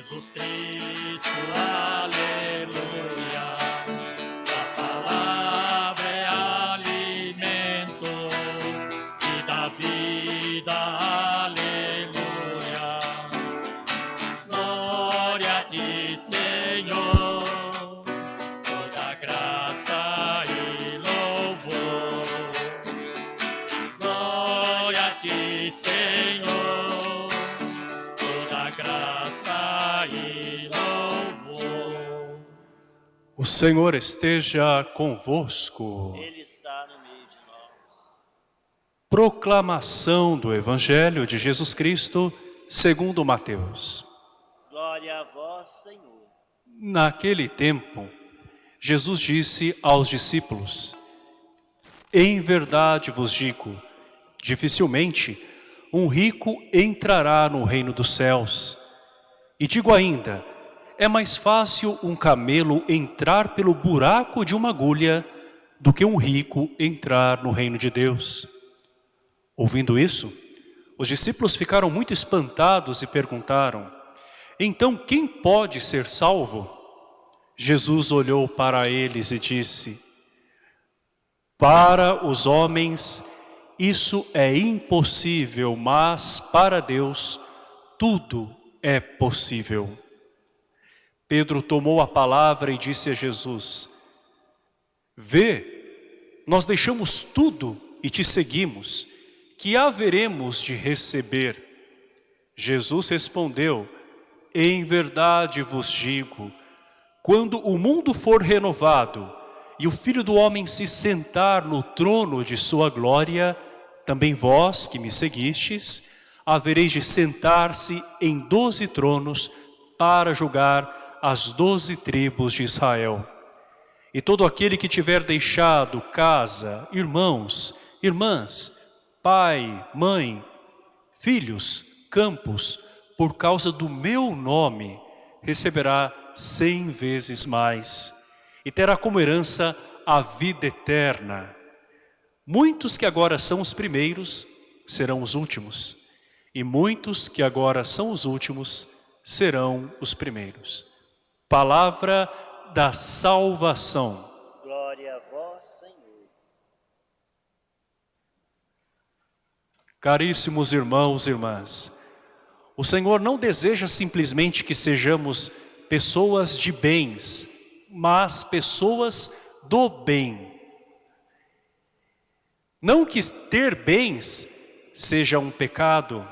Jesus Cristo, aleluia. A palavra é alimento e dá vida, aleluia. Glória a ti, Senhor, Senhor esteja convosco. Ele está no meio de nós. Proclamação do Evangelho de Jesus Cristo, segundo Mateus. Glória a vós, Senhor. Naquele tempo, Jesus disse aos discípulos, Em verdade vos digo, dificilmente um rico entrará no reino dos céus. E digo ainda, é mais fácil um camelo entrar pelo buraco de uma agulha do que um rico entrar no reino de Deus. Ouvindo isso, os discípulos ficaram muito espantados e perguntaram, então quem pode ser salvo? Jesus olhou para eles e disse, para os homens isso é impossível, mas para Deus tudo é possível. Pedro tomou a palavra e disse a Jesus, Vê, nós deixamos tudo e te seguimos, que haveremos de receber? Jesus respondeu, Em verdade vos digo, quando o mundo for renovado e o Filho do Homem se sentar no trono de sua glória, também vós que me seguistes, havereis de sentar-se em doze tronos para julgar as doze tribos de Israel. E todo aquele que tiver deixado casa, irmãos, irmãs, pai, mãe, filhos, campos, por causa do meu nome, receberá cem vezes mais e terá como herança a vida eterna. Muitos que agora são os primeiros serão os últimos, e muitos que agora são os últimos serão os primeiros. Palavra da salvação. Glória a vós, Senhor. Caríssimos irmãos e irmãs, o Senhor não deseja simplesmente que sejamos pessoas de bens, mas pessoas do bem. Não que ter bens seja um pecado.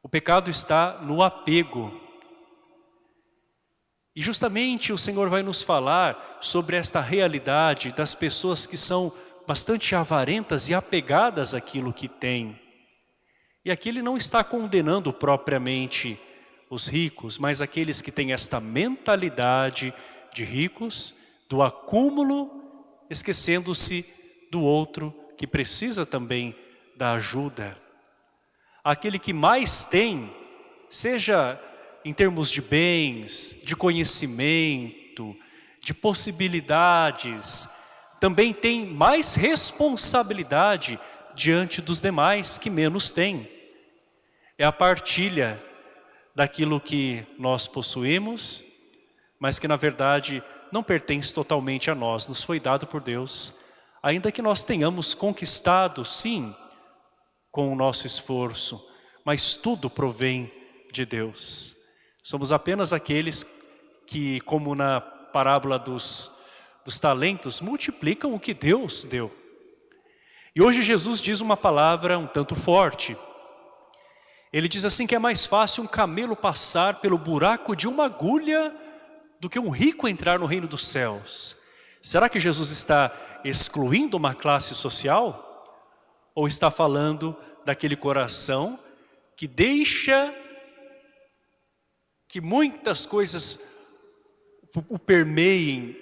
O pecado está no apego. E justamente o Senhor vai nos falar sobre esta realidade das pessoas que são bastante avarentas e apegadas àquilo que têm. E aqui ele não está condenando propriamente os ricos, mas aqueles que têm esta mentalidade de ricos, do acúmulo, esquecendo-se do outro que precisa também da ajuda. Aquele que mais tem, seja em termos de bens, de conhecimento, de possibilidades, também tem mais responsabilidade diante dos demais que menos têm. É a partilha daquilo que nós possuímos, mas que na verdade não pertence totalmente a nós, nos foi dado por Deus. Ainda que nós tenhamos conquistado, sim, com o nosso esforço, mas tudo provém de Deus. Somos apenas aqueles que, como na parábola dos, dos talentos, multiplicam o que Deus deu. E hoje Jesus diz uma palavra um tanto forte. Ele diz assim que é mais fácil um camelo passar pelo buraco de uma agulha do que um rico entrar no reino dos céus. Será que Jesus está excluindo uma classe social? Ou está falando daquele coração que deixa que muitas coisas o permeiem,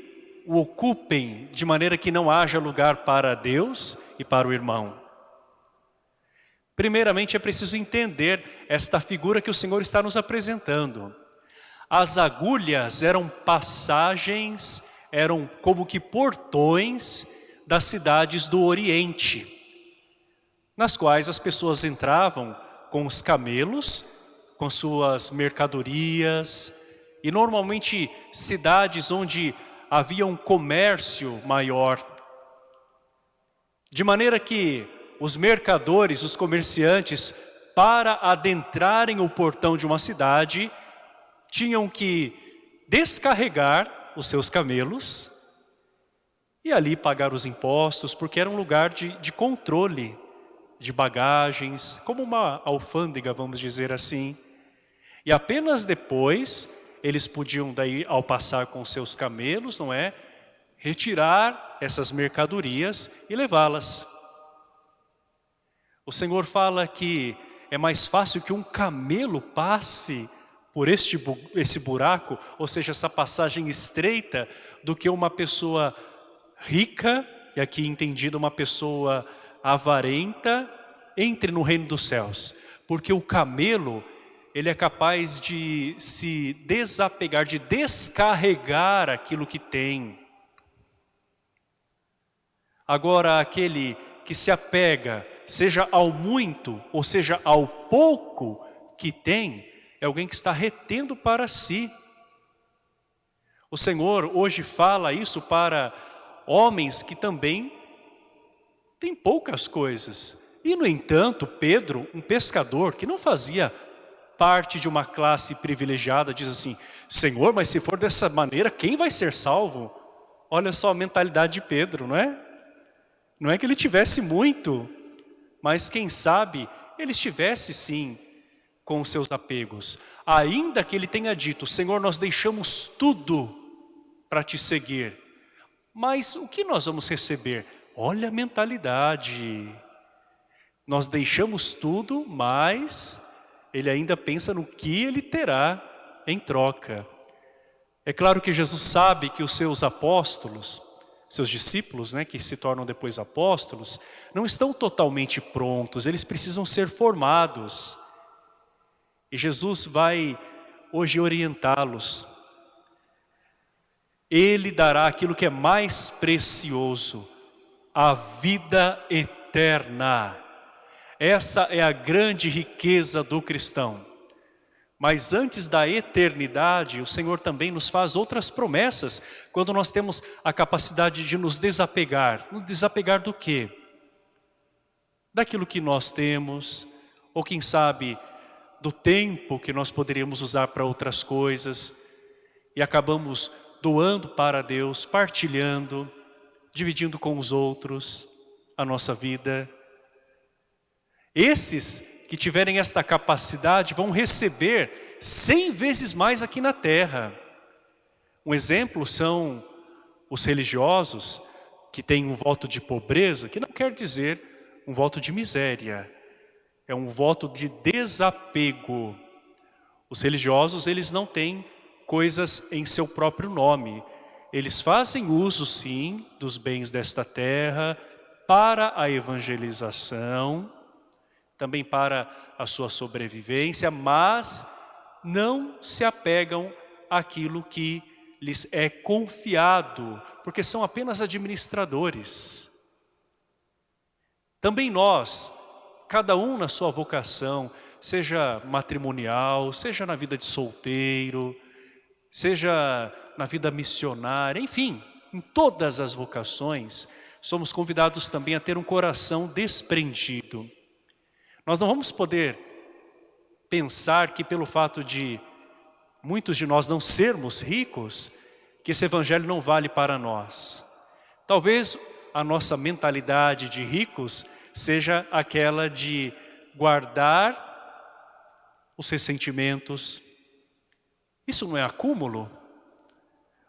o ocupem de maneira que não haja lugar para Deus e para o irmão. Primeiramente é preciso entender esta figura que o Senhor está nos apresentando. As agulhas eram passagens, eram como que portões das cidades do Oriente, nas quais as pessoas entravam com os camelos, com suas mercadorias, e normalmente cidades onde havia um comércio maior. De maneira que os mercadores, os comerciantes, para adentrarem o portão de uma cidade, tinham que descarregar os seus camelos e ali pagar os impostos, porque era um lugar de, de controle de bagagens, como uma alfândega, vamos dizer assim. E apenas depois, eles podiam daí, ao passar com seus camelos, não é? Retirar essas mercadorias e levá-las. O Senhor fala que é mais fácil que um camelo passe por este, esse buraco, ou seja, essa passagem estreita, do que uma pessoa rica, e aqui entendida uma pessoa avarenta, entre no reino dos céus. Porque o camelo, ele é capaz de se desapegar, de descarregar aquilo que tem. Agora, aquele que se apega, seja ao muito, ou seja ao pouco que tem, é alguém que está retendo para si. O Senhor hoje fala isso para homens que também têm poucas coisas. E no entanto, Pedro, um pescador que não fazia parte de uma classe privilegiada, diz assim, Senhor, mas se for dessa maneira, quem vai ser salvo? Olha só a mentalidade de Pedro, não é? Não é que ele tivesse muito, mas quem sabe ele estivesse sim com os seus apegos. Ainda que ele tenha dito, Senhor, nós deixamos tudo para te seguir. Mas o que nós vamos receber? Olha a mentalidade. Nós deixamos tudo, mas ele ainda pensa no que ele terá em troca. É claro que Jesus sabe que os seus apóstolos seus discípulos, né, que se tornam depois apóstolos, não estão totalmente prontos, eles precisam ser formados. E Jesus vai hoje orientá-los. Ele dará aquilo que é mais precioso, a vida eterna. Essa é a grande riqueza do cristão. Mas antes da eternidade, o Senhor também nos faz outras promessas, quando nós temos a capacidade de nos desapegar. Nos desapegar do quê? Daquilo que nós temos, ou quem sabe, do tempo que nós poderíamos usar para outras coisas, e acabamos doando para Deus, partilhando, dividindo com os outros a nossa vida. Esses que tiverem esta capacidade vão receber cem vezes mais aqui na terra. Um exemplo são os religiosos que têm um voto de pobreza, que não quer dizer um voto de miséria, é um voto de desapego. Os religiosos, eles não têm coisas em seu próprio nome. Eles fazem uso, sim, dos bens desta terra para a evangelização, também para a sua sobrevivência, mas não se apegam àquilo que lhes é confiado, porque são apenas administradores. Também nós, cada um na sua vocação, seja matrimonial, seja na vida de solteiro, seja na vida missionária, enfim, em todas as vocações, somos convidados também a ter um coração desprendido. Nós não vamos poder pensar que pelo fato de muitos de nós não sermos ricos, que esse evangelho não vale para nós. Talvez a nossa mentalidade de ricos seja aquela de guardar os ressentimentos. Isso não é acúmulo?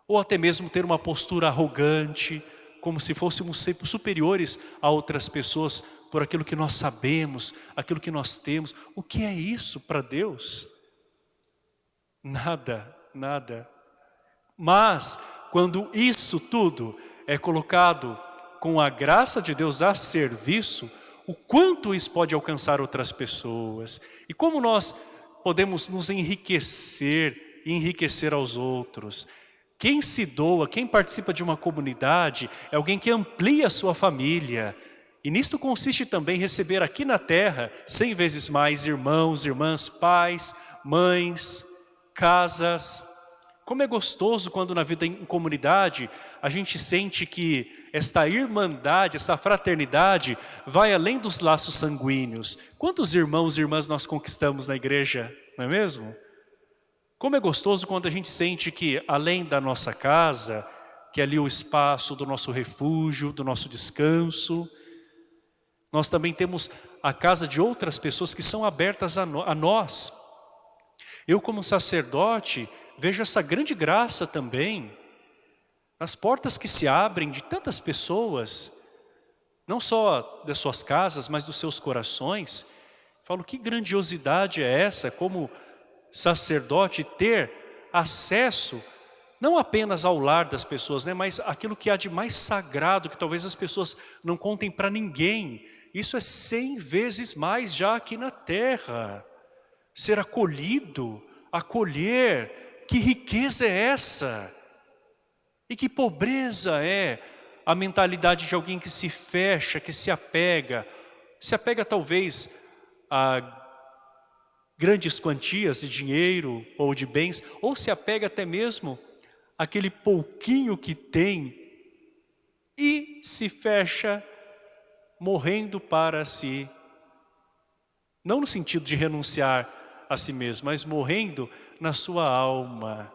Ou até mesmo ter uma postura arrogante, como se fôssemos superiores a outras pessoas por aquilo que nós sabemos, aquilo que nós temos. O que é isso para Deus? Nada, nada. Mas, quando isso tudo é colocado com a graça de Deus a serviço, o quanto isso pode alcançar outras pessoas e como nós podemos nos enriquecer e enriquecer aos outros. Quem se doa, quem participa de uma comunidade, é alguém que amplia a sua família. E nisto consiste também receber aqui na terra cem vezes mais irmãos, irmãs, pais, mães, casas. Como é gostoso quando na vida em comunidade a gente sente que esta irmandade, essa fraternidade vai além dos laços sanguíneos. Quantos irmãos e irmãs nós conquistamos na igreja, não é mesmo? Como é gostoso quando a gente sente que além da nossa casa, que é ali o espaço do nosso refúgio, do nosso descanso, nós também temos a casa de outras pessoas que são abertas a, no, a nós. Eu como sacerdote vejo essa grande graça também nas portas que se abrem de tantas pessoas, não só das suas casas, mas dos seus corações. Falo, que grandiosidade é essa como sacerdote ter acesso não apenas ao lar das pessoas, né, mas aquilo que há de mais sagrado, que talvez as pessoas não contem para ninguém. Isso é cem vezes mais já aqui na terra. Ser acolhido, acolher, que riqueza é essa? E que pobreza é a mentalidade de alguém que se fecha, que se apega, se apega talvez a grandes quantias de dinheiro ou de bens, ou se apega até mesmo aquele pouquinho que tem e se fecha morrendo para si. Não no sentido de renunciar a si mesmo, mas morrendo na sua alma.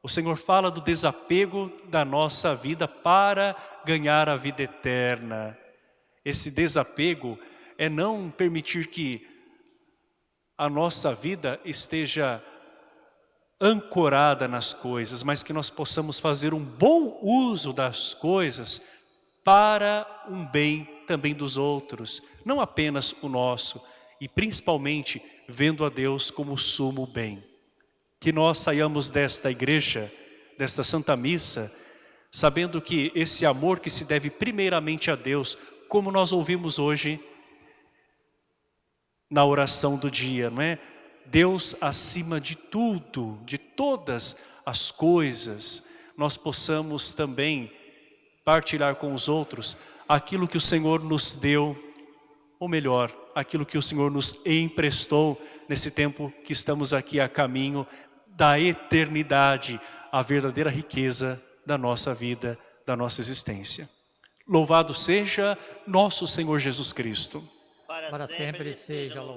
O Senhor fala do desapego da nossa vida para ganhar a vida eterna. Esse desapego é não permitir que a nossa vida esteja ancorada nas coisas, mas que nós possamos fazer um bom uso das coisas para um bem também dos outros, não apenas o nosso, e principalmente vendo a Deus como sumo bem. Que nós saiamos desta igreja, desta Santa Missa, sabendo que esse amor que se deve primeiramente a Deus, como nós ouvimos hoje na oração do dia, não é? Deus acima de tudo, de todas as coisas, nós possamos também partilhar com os outros aquilo que o Senhor nos deu, ou melhor, aquilo que o Senhor nos emprestou nesse tempo que estamos aqui a caminho da eternidade, a verdadeira riqueza da nossa vida, da nossa existência. Louvado seja nosso Senhor Jesus Cristo. Para, sempre seja louvado.